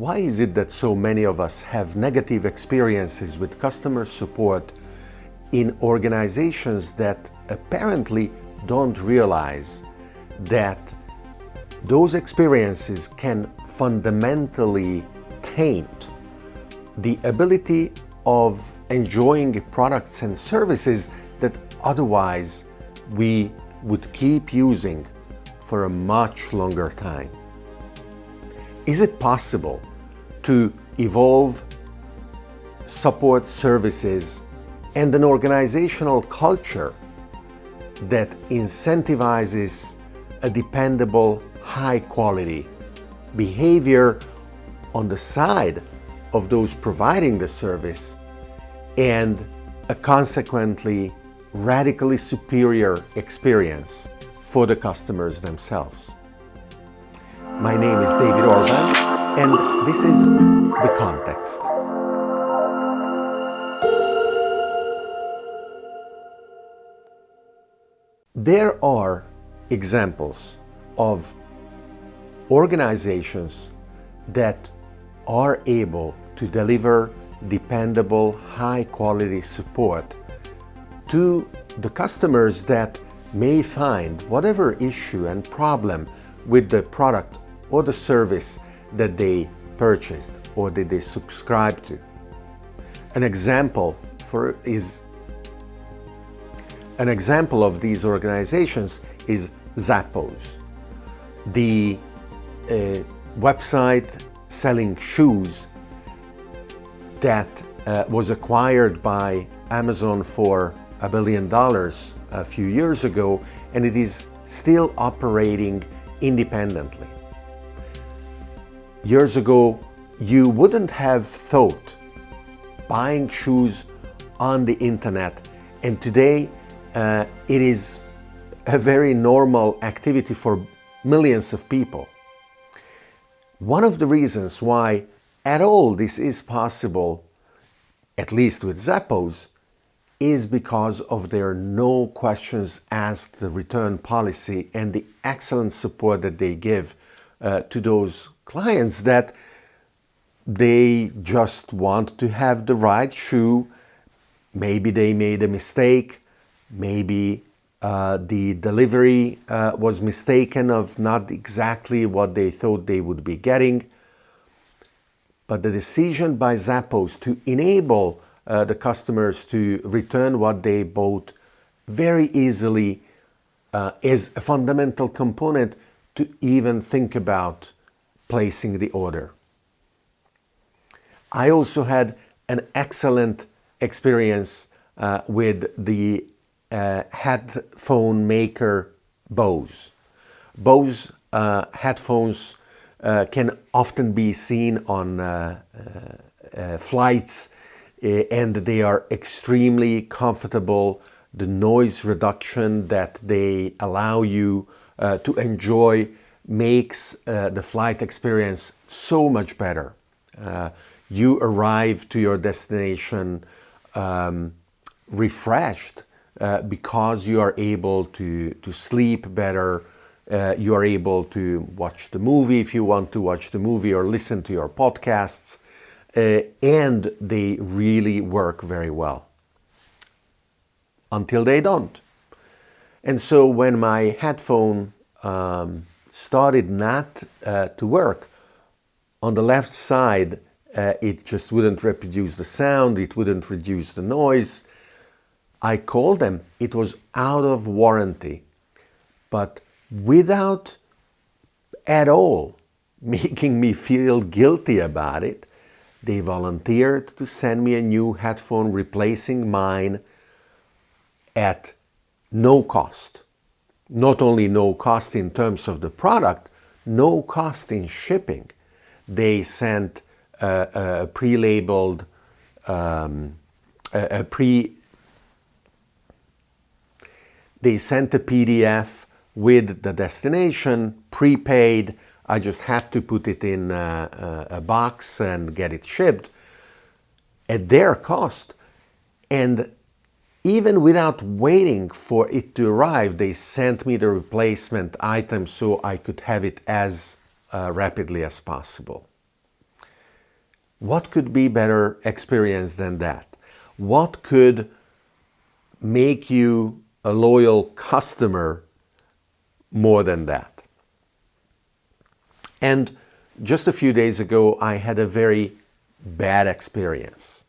Why is it that so many of us have negative experiences with customer support in organizations that apparently don't realize that those experiences can fundamentally taint the ability of enjoying products and services that otherwise we would keep using for a much longer time. Is it possible to evolve support services and an organizational culture that incentivizes a dependable, high quality behavior on the side of those providing the service and a consequently radically superior experience for the customers themselves. My name is David Orban and this is The Context. There are examples of organizations that are able to deliver dependable, high-quality support to the customers that may find whatever issue and problem with the product or the service that they purchased or that they subscribe to. An example for is an example of these organizations is Zappos, the uh, website selling shoes that uh, was acquired by Amazon for a billion dollars a few years ago and it is still operating independently. Years ago, you wouldn't have thought buying shoes on the internet and today uh, it is a very normal activity for millions of people. One of the reasons why at all this is possible, at least with Zappos, is because of their no questions asked return policy and the excellent support that they give uh, to those clients that they just want to have the right shoe. Maybe they made a mistake. Maybe uh, the delivery uh, was mistaken of not exactly what they thought they would be getting. But the decision by Zappos to enable uh, the customers to return what they bought very easily uh, is a fundamental component to even think about placing the order. I also had an excellent experience uh, with the uh, headphone maker Bose. Bose uh, headphones uh, can often be seen on uh, uh, flights and they are extremely comfortable. The noise reduction that they allow you to enjoy makes the flight experience so much better. you arrive to your destination um, refreshed uh, because you are able to, to sleep better, uh, you are able to watch the movie if you want to watch the movie or listen to your podcasts, uh, and they really work very well. Until they don't. And so when my headphone um, started not uh, to work, on the left side uh, it just wouldn't reproduce the sound, it wouldn't reduce the noise, I called them. It was out of warranty, but without at all making me feel guilty about it, they volunteered to send me a new headphone replacing mine at no cost. Not only no cost in terms of the product, no cost in shipping. They sent a, a pre-labeled, um, a, a pre they sent a PDF with the destination, prepaid. I just had to put it in a, a, box and get it shipped at their cost. And even without waiting for it to arrive, they sent me the replacement item so I could have it as uh, rapidly as possible. what could be better experience than that? What could make you a loyal customer more than that? And just a few days ago, I had a very bad experience.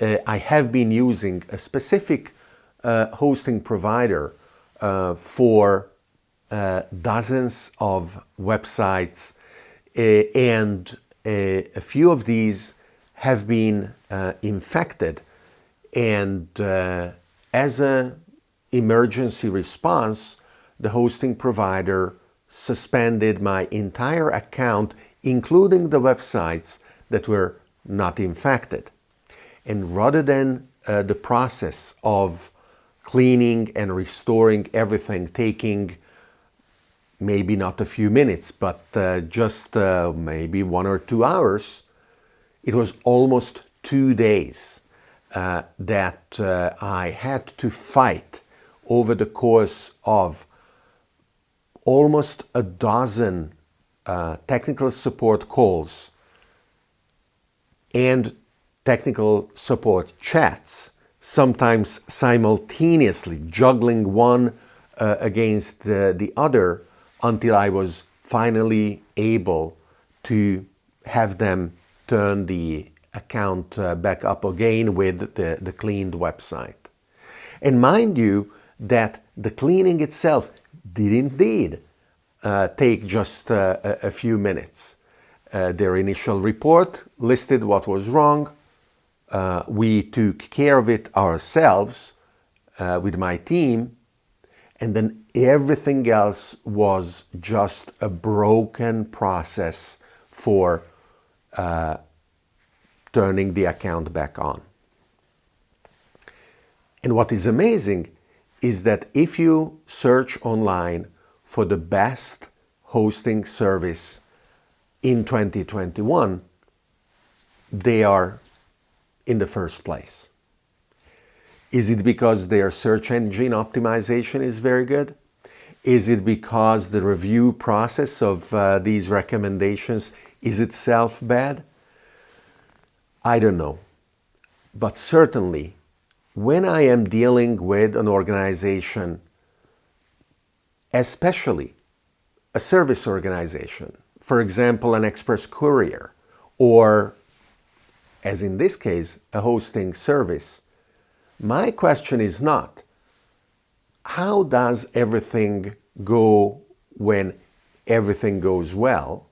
Uh, I have been using a specific uh, hosting provider uh, for uh, dozens of websites uh, and a, a, few of these have been uh, infected and as an emergency response the hosting provider suspended my entire account including the websites that were not infected. And rather than uh, the process of cleaning and restoring everything taking maybe not a few minutes, but uh, just uh, maybe one or two hours, it was almost two days uh, that uh, I had to fight over the course of almost a dozen uh, technical support calls and technical support chats, sometimes simultaneously juggling one uh, against the, the other until I was finally able to have them turn the account uh, back up again with the, the cleaned website. And mind you that the cleaning itself did indeed uh, take just uh, a, a, few minutes. Uh, their initial report listed what was wrong. Uh, we took care of it ourselves uh, with my team and then everything else was just a broken process for uh, turning the account back on. And what is amazing is that if you search online for the best hosting service in 2021, they are in the first place. Is it because their search engine optimization is very good? Is it because the review process of uh, these recommendations is itself bad? I don't know. But certainly, when I am dealing with an organization, especially a service organization, for example, an express courier, or as in this case, a hosting service, my question is not, how does everything go when everything goes well?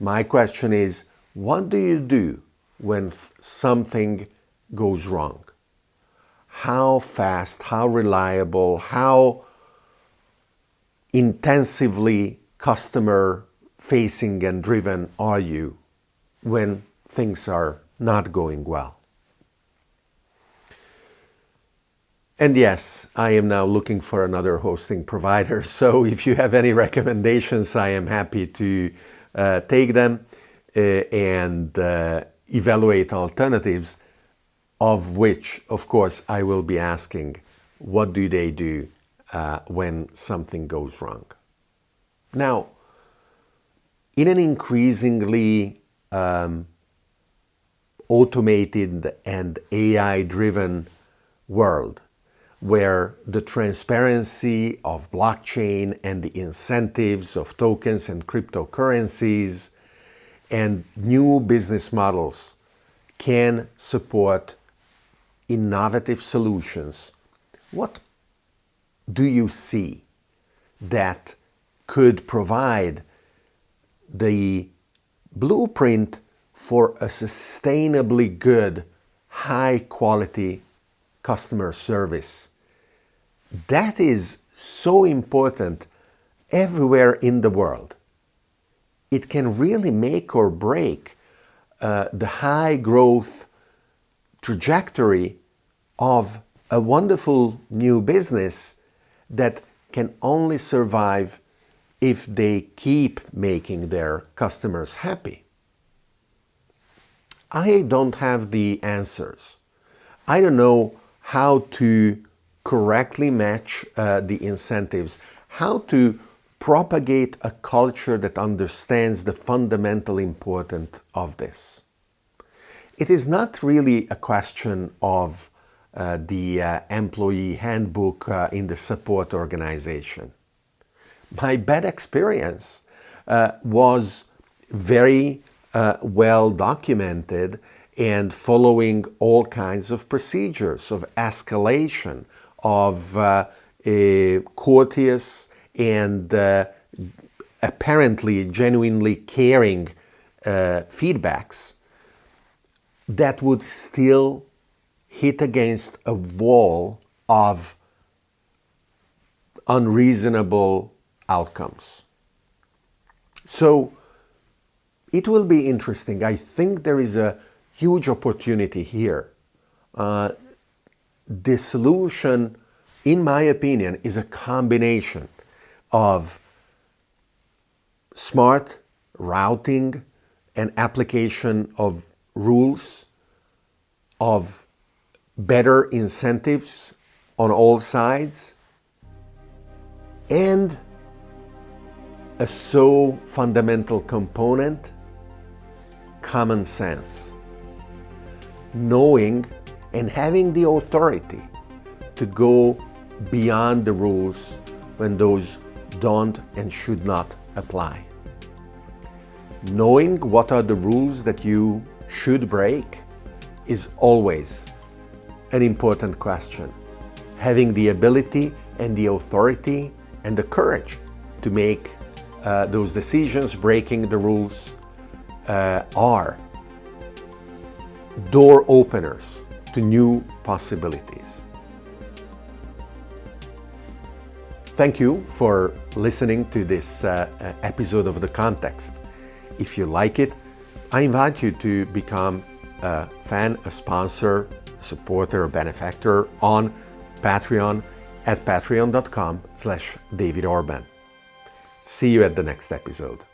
My question is, what do you do when something goes wrong? How fast, how reliable, how intensively customer facing and driven are you when things are not going well? And yes, I am now looking for another hosting provider. So if you have any recommendations, I am happy to uh, take them uh, and uh, evaluate alternatives, of which, of course, I will be asking, what do they do uh, when something goes wrong? Now, in an increasingly um, automated and AI-driven world, where the transparency of blockchain and the incentives of tokens and cryptocurrencies and new business models can support innovative solutions. What do you see that could provide the blueprint for a sustainably good, high quality customer service that is so important everywhere in the world. It can really make or break uh, the high growth trajectory of a wonderful new business that can only survive if they keep making their customers happy. I don't have the answers. I don't know how to correctly match uh, the incentives, how to propagate a culture that understands the fundamental importance of this. it is not really a question of uh, the uh, employee handbook uh, in the support organization. My bad experience uh, was very uh, well documented and following all kinds of procedures of escalation, of uh, courteous and apparently genuinely caring feedbacks that would still hit against a wall of unreasonable outcomes. So it will be interesting. I think there is a huge opportunity here. Uh, the solution, in my opinion, is a combination of smart routing and application of rules, of better incentives on all sides, and a so fundamental component, common sense. Knowing and having the authority to go beyond the rules when those don't and should not apply. Knowing what are the rules that you should break is always an important question. Having the ability and the authority and the courage to make uh, those decisions, breaking the rules, uh, are door openers to new possibilities. Thank you for listening to this uh, episode of The Context. If you like it, I invite you to become a fan, a sponsor, supporter or benefactor on Patreon at patreon.com slash David Orban. See you at the next episode.